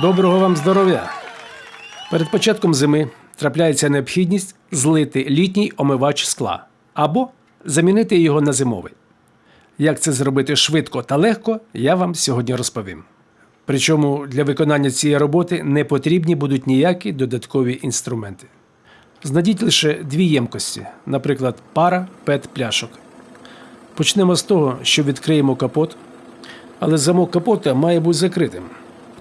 Доброго вам здоров'я! Перед початком зими трапляється необхідність злити літній омивач скла або замінити його на зимовий. Як це зробити швидко та легко, я вам сьогодні розповім. Причому для виконання цієї роботи не потрібні будуть ніякі додаткові інструменти. Знайдіть лише дві ємкості, наприклад, пара пет пляшок. Почнемо з того, що відкриємо капот, але замок капота має бути закритим.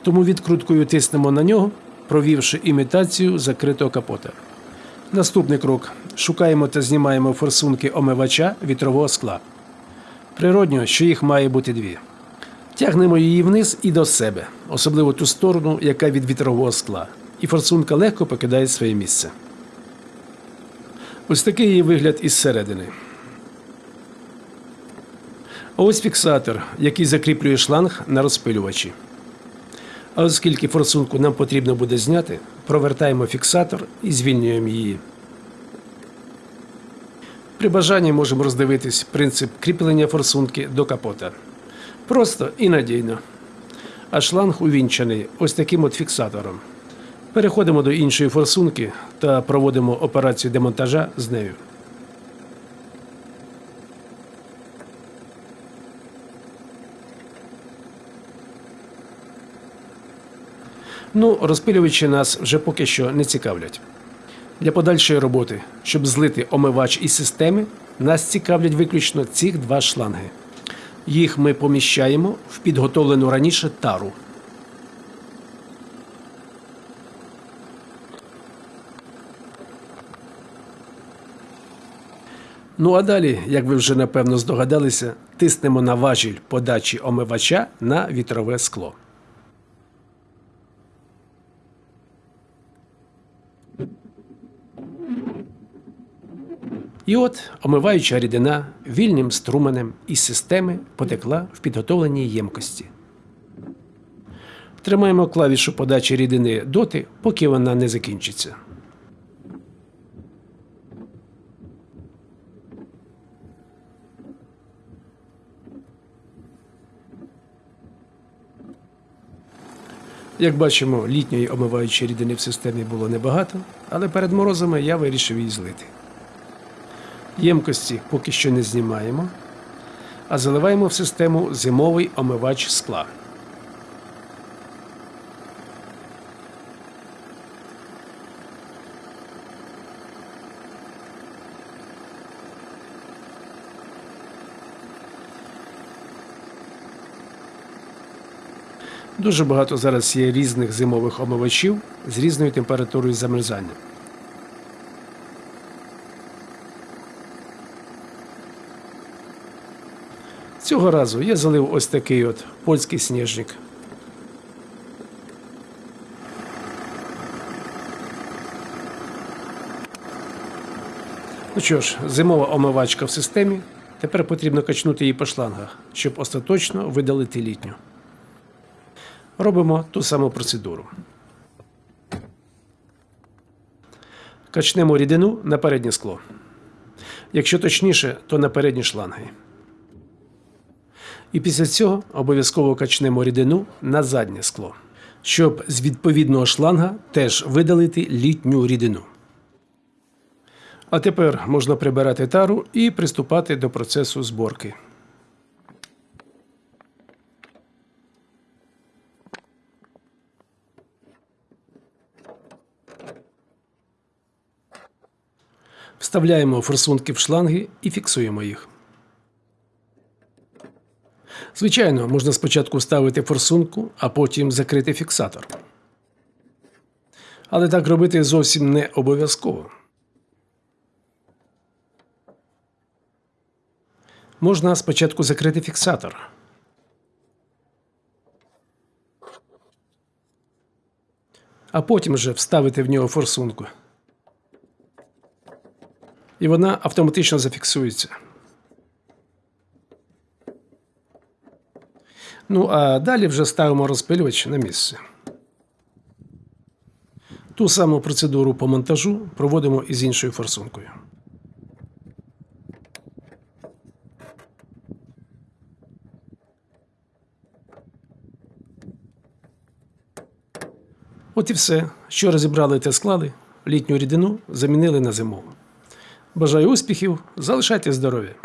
Тому відкруткою тиснемо на нього, провівши імітацію закритого капота. Наступний крок: шукаємо та знімаємо форсунки омивача вітрового скла. Природньо, що їх має бути дві. Тягнемо її вниз і до себе, особливо ту сторону, яка від вітрового скла, і форсунка легко покидає своє місце. Ось такий її вигляд із середини. Ось фіксатор, який закріплює шланг на розпилювачі. А оскільки форсунку нам потрібно буде зняти, провертаємо фіксатор і звільнюємо її. При бажанні можемо роздивитись принцип кріплення форсунки до капота. Просто і надійно. А шланг увінчаний ось таким от фіксатором. Переходимо до іншої форсунки та проводимо операцію демонтажа з нею. Ну, розпилювачі нас вже поки що не цікавлять. Для подальшої роботи, щоб злити омивач із системи, нас цікавлять виключно ці два шланги. Їх ми поміщаємо в підготовлену раніше тару. Ну а далі, як ви вже напевно здогадалися, тиснемо на важіль подачі омивача на вітрове скло. І от омиваюча рідина вільним струменем із системи потекла в підготовленій ємкості. Тримаємо клавішу подачі рідини доти, поки вона не закінчиться. Як бачимо, літньої омиваючої рідини в системі було небагато, але перед морозами я вирішив її злити. Ємкості поки що не знімаємо, а заливаємо в систему зимовий омивач скла. Дуже багато зараз є різних зимових омивачів з різною температурою замерзання. Цього разу я залив ось такий от польський сніжник. Ну що ж, зимова омивачка в системі. Тепер потрібно качнути її по шлангах, щоб остаточно видалити літню. Робимо ту саму процедуру. Качнемо рідину на переднє скло. Якщо точніше, то на передні шланги. І після цього обов'язково качнемо рідину на заднє скло, щоб з відповідного шланга теж видалити літню рідину. А тепер можна прибирати тару і приступати до процесу зборки. Вставляємо форсунки в шланги і фіксуємо їх. Звичайно, можна спочатку ставити форсунку, а потім закрити фіксатор. Але так робити зовсім не обов'язково. Можна спочатку закрити фіксатор. А потім вже вставити в нього форсунку. І вона автоматично зафіксується. Ну, а далі вже ставимо розпилювач на місце. Ту саму процедуру по монтажу проводимо і з іншою форсункою. От і все. Що розібрали та склали, літню рідину замінили на зимову. Бажаю успіхів, залишайте здоров'я!